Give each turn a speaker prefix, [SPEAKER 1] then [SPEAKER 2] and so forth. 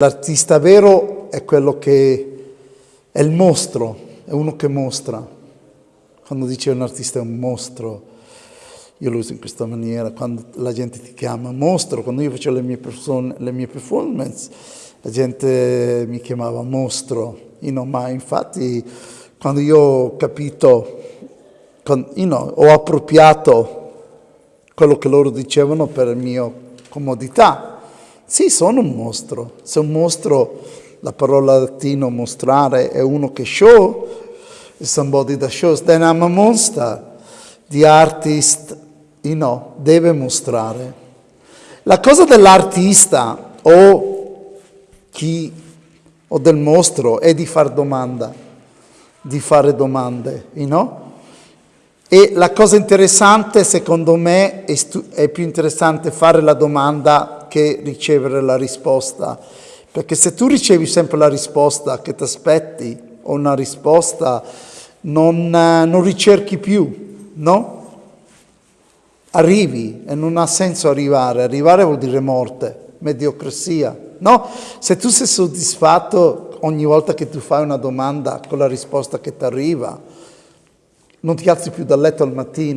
[SPEAKER 1] L'artista vero è quello che è il mostro, è uno che mostra. Quando dice un artista è un mostro, io lo uso in questa maniera, quando la gente ti chiama mostro, quando io facevo le mie, person- le mie performance, la gente mi chiamava mostro, you know, ma infatti quando io ho capito, you know, ho appropriato quello che loro dicevano per mia comodità, sì, sono un mostro. Se un mostro, la parola latina mostrare, è uno che show, somebody that shows, then I'm a monster. The artist, you know, deve mostrare. La cosa dell'artista o chi o del mostro è di fare domanda, di fare domande, you know? E la cosa interessante, secondo me, è, è più interessante fare la domanda che ricevere la risposta. Perché se tu ricevi sempre la risposta che ti aspetti o una risposta, non, non ricerchi più, no? Arrivi e non ha senso arrivare. Arrivare vuol dire morte, mediocrasia, no? Se tu sei soddisfatto ogni volta che tu fai una domanda con la risposta che ti arriva, non ti alzi più dal letto al mattino.